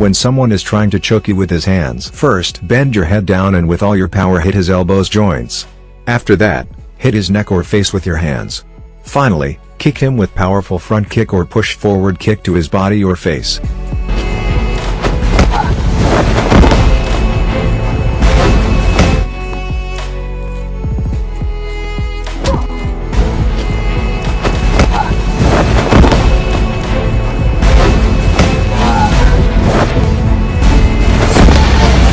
when someone is trying to choke you with his hands. First, bend your head down and with all your power hit his elbows joints. After that, hit his neck or face with your hands. Finally, kick him with powerful front kick or push forward kick to his body or face.